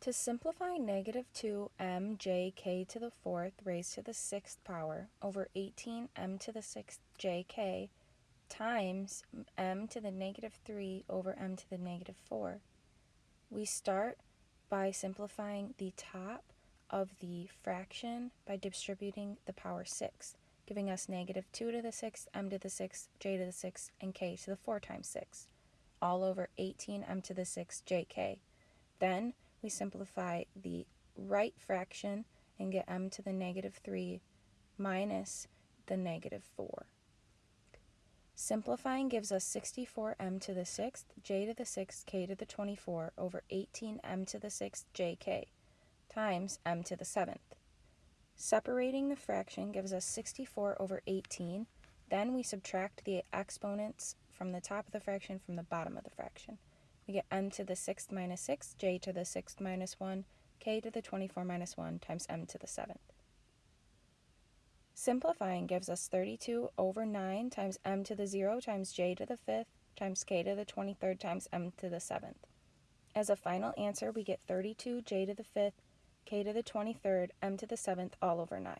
To simplify negative 2 m j k to the fourth raised to the sixth power over 18 m to the sixth j k times m to the negative 3 over m to the negative 4, we start by simplifying the top of the fraction by distributing the power 6, giving us negative 2 to the 6th, m to the 6th, j to the 6th, and k to the 4 times 6, all over 18m to the 6th jk. Then we simplify the right fraction and get m to the negative 3 minus the negative 4. Simplifying gives us 64m to the 6th, j to the 6th, k to the 24 over 18m to the 6th, jk times m to the 7th. Separating the fraction gives us 64 over 18. Then we subtract the exponents from the top of the fraction from the bottom of the fraction. We get m to the 6th minus 6, j to the 6th minus 1, k to the 24 minus 1 times m to the 7th. Simplifying gives us 32 over 9 times m to the 0 times j to the 5th times k to the 23rd times m to the 7th. As a final answer, we get 32 j to the 5th k to the 23rd, m to the 7th, all over 9.